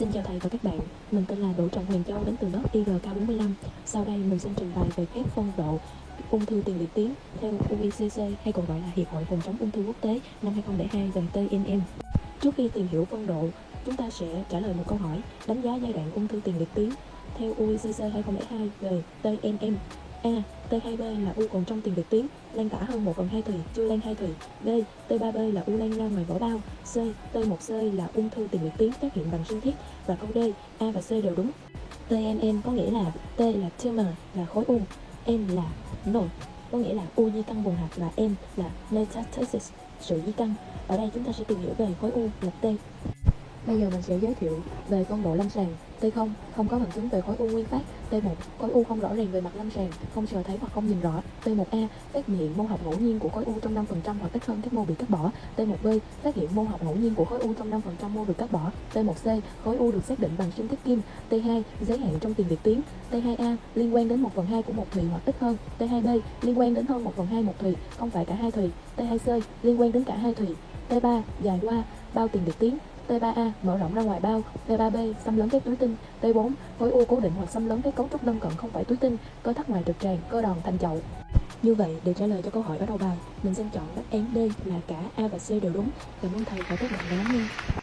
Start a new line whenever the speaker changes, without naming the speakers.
Xin chào thầy và các bạn, mình tên là Đỗ Trọng Huyền Châu đến từ lớp IGK45. Sau đây mình xin trình bày về các phân độ ung thư tiền liệt tuyến theo UICC hay còn gọi là Hiệp hội Phòng chống ung thư quốc tế năm 2002 gần TNM. Trước khi tìm hiểu phân độ, chúng ta sẽ trả lời một câu hỏi đánh giá giai đoạn ung thư tiền liệt tuyến theo UICC 2002 về TNM. A. T2B là u còn trong tiền liệt tuyến, lan tả hơn 1 phần 2 thùy, chưa lan 2 thùy. B. T3B là u lan ra ngoài vỏ bao. C. T1C là ung thư tiền liệt tuyến phát hiện bằng sinh thiết. Và câu D, A và C đều đúng. TNN có nghĩa là T là tumor là khối u, N là node có nghĩa là u di căn vùng hạt và M là metastasis sự di căn. Ở đây chúng ta sẽ tìm hiểu về khối u là T. Bây giờ mình sẽ giới thiệu về phân độ lâm sàng. T0 không có bằng chứng về khối u nguyên phát. T1 khối u không rõ ràng về mặt lâm sàng, không sờ thấy hoặc không nhìn rõ. T1A phát hiện mô học ngẫu nhiên của khối u trong 5% hoặc ít hơn các mô bị cắt bỏ. T1B phát hiện mô học ngẫu nhiên của khối u trong 5% mô được cắt bỏ. T1C khối u được xác định bằng sinh thiết kim. T2 giới hạn trong tiền việt tiến T2A liên quan đến 1 phần 2 của một thùy hoặc ít hơn. T2B liên quan đến hơn 1 phần 2 một thùy, không phải cả hai thùy. T2C liên quan đến cả hai thùy. T3 dài qua bao tiền liệt tuyến. T3A mở rộng ra ngoài bao, T3B xâm lấn các túi tinh, T4 khối u cố định hoặc xâm lấn các cấu trúc lân cận không phải túi tinh, cơ thắt ngoài trực tràng, cơ đòn thành chậu. Như vậy, để trả lời cho câu hỏi ở đầu bài, mình xin chọn đáp án D là cả A và C đều đúng. Cảm ơn thầy và các bạn đã lắng nghe.